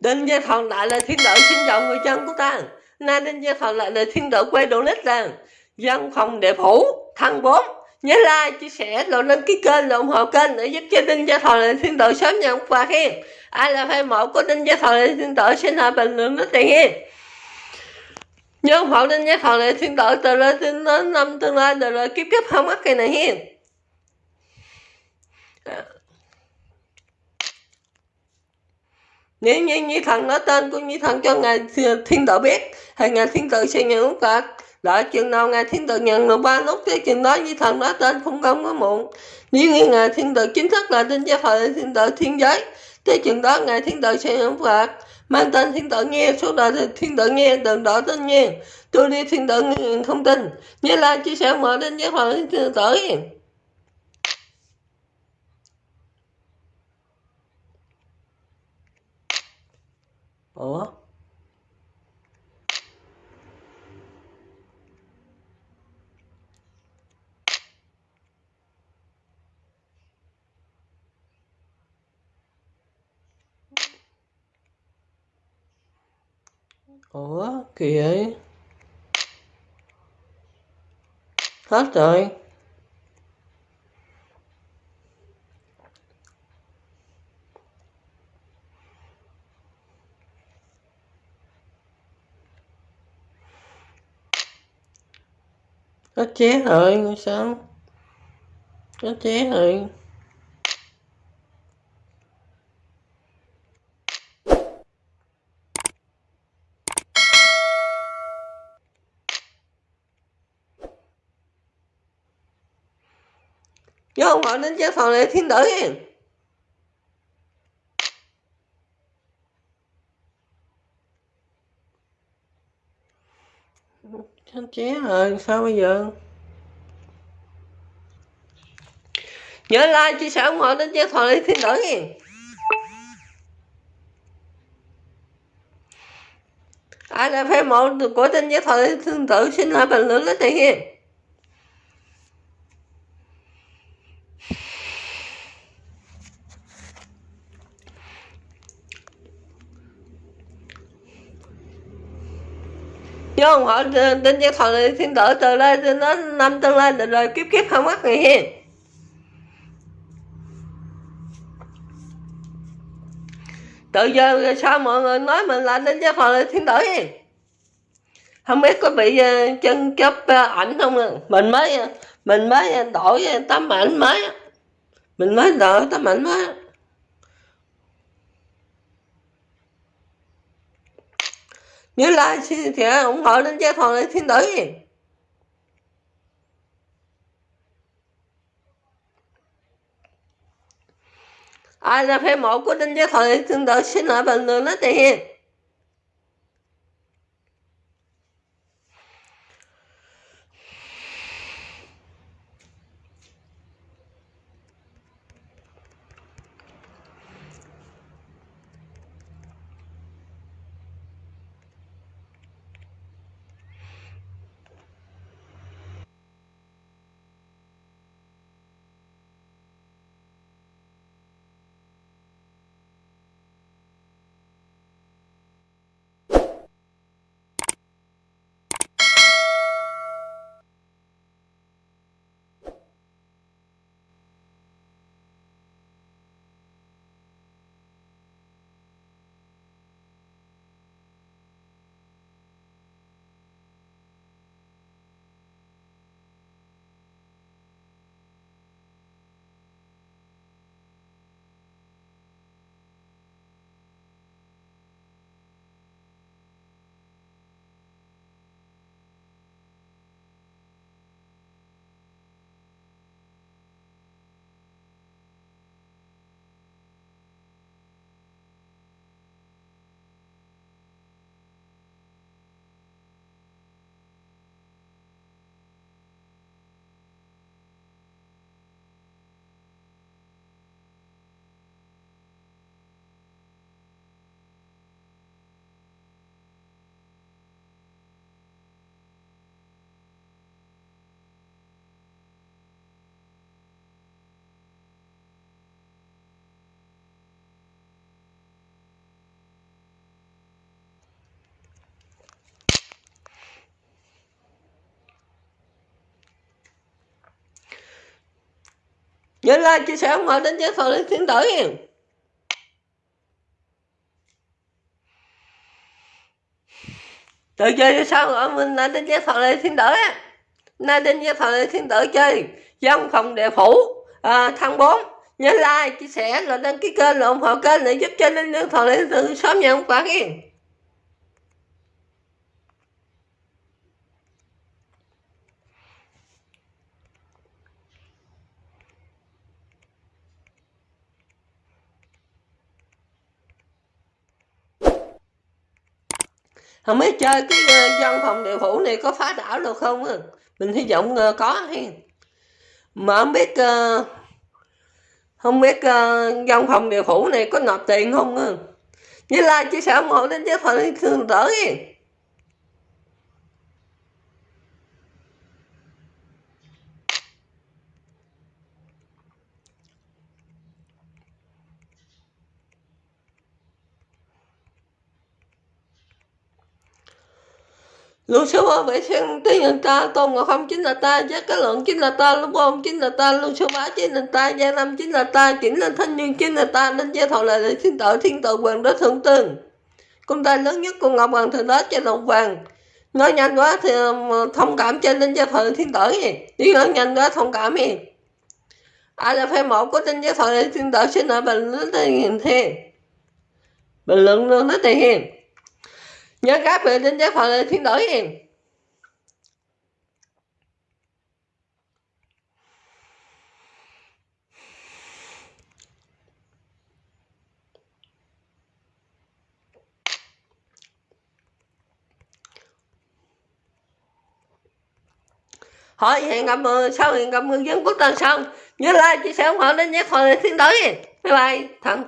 Đinh Gia Thần lại là thiên đội xin chào người dân của ta. Nay Đinh Gia Thần lại là thiên đội quay đồ nít rằng Dân phòng đệ phủ thăng bốn Nhớ like, chia sẻ, rồi lên cái kênh, rồi ủng hộ kênh để giúp cho Đinh Gia thọ là thiên tử sớm nhận quà khen. Ai là fan mộ của Đinh Gia thọ là thiên tử xin hỏi bình luận nó tiền hen Nhớ ủng hộ Đinh Gia thọ là thiên tử từ lên đến năm tương lai từ rồi kiếp kiếp không mắc cái này hen nếu như như thần nói tên của như thần cho ngài thiên tử biết. Thì ngài thiên tử sẽ nhận nút phạt đợi chừng nào ngài thiên tử nhận được ba nút thì chừng đó như thần nói tên không công có muộn. Nếu như ngài thiên tử chính thức là tin gia thời thiên tử thiên giới. Thì chừng đó ngài thiên tử sẽ nhận phạt mang tên thiên tử nghe, số đời thiên tử nghe đừng đỏ tên nghe. Tôi đi thiên tử không tin. Như là chia sẻ, mở đến giới thời thiên tử. Ủa? Ủa kìa vậy? Hết rồi. Nó chết rồi sao? Nó chết rồi Vô không gọi đến chế phòng này, thiên tử Chết ché rồi, sao bây giờ? Nhớ like, chia sẻ ủng hộ đến chế thoại lý thiên đổi. Ai là fan mộ của tên chế thoại lý thiên tử xin hãy bình luận lấy tiền nha. Chứ không đến tin cho thần thiên tử từ lên nó năm tương lên rồi kiếp kiếp không mất người hiền. Tự giờ sao mọi người nói mình là tin cho thần thiên tử hiền. Không biết có bị ờ, chân chấp ờ, ảnh không mình mới ờ, mình mới đổi tấm ảnh mới mình mới đổi tấm ảnh mới nhớ like thì ủng hộ đến gia phòng thiên tử ai là fan mộ của đinh gia thọ thiên tử xin lại bình luận nó tiền nhớ like chia sẻ ủng hộ đến với thọ tiến thiên tử từ chơi sao ở mình là đến với phần lên thiên tử nay đến với phần lên thiên tử chơi. Dân phòng địa phủ à, thăng bốn. Nhớ like chia sẻ rồi đăng ký kênh rồi ủng hộ kênh để giúp cho linh lương thọ lên từ sớm nhận quả yên không biết chơi cái uh, văn phòng điều phủ này có phá đảo được không à? mình hy vọng uh, có hay mà không biết uh, không biết uh, văn phòng điều phủ này có nộp tiền không à? như là chia sẻ ủng hộ đến với phần thường lúc Lưu sư bá vệ sinh tí nhân ta, tôn ngọc không chính là ta, giác cái luận chính là ta, lúc bom chính là ta, lúc sư bá chính là ta, gia năm chính là ta, chỉnh lên thanh niên chính là ta, nên gia thọ lại thiên tội thiên tội quyền đó thượng tương. Công ta lớn nhất của Ngọc Hoàng Thượng đó trên đồng vàng. Nói nhanh quá thì um, thông cảm trên nên gia thọ thiên tử gì. Đi nói nhanh quá thông cảm gì. Ai là phê một của tinh gia thọ thiên tử xin ở bình luận thế hiền. Bình luận luôn tới tiền hiền nhớ các về đến giới phật thiên đổi em. Hỏi hẹn gặp sau hẹn gặp người dân quốc tân xong. Nhớ like, chia sẻ ủng hộ đến nhé phật thiên đổi bye bye thằng